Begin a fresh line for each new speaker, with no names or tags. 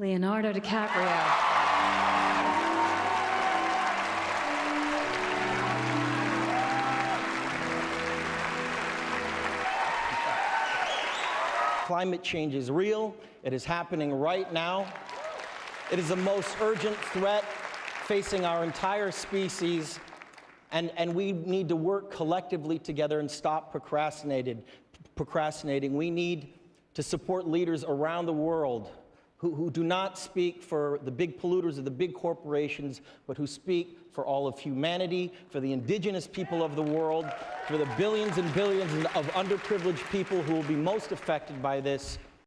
Leonardo DiCaprio.
Climate change is real. It is happening right now. It is the most urgent threat facing our entire species, and, and we need to work collectively together and stop procrastinating. We need to support leaders around the world who, who do not speak for the big polluters or the big corporations, but who speak for all of humanity, for the indigenous people of the world, for the billions and billions of underprivileged people who will be most affected by this,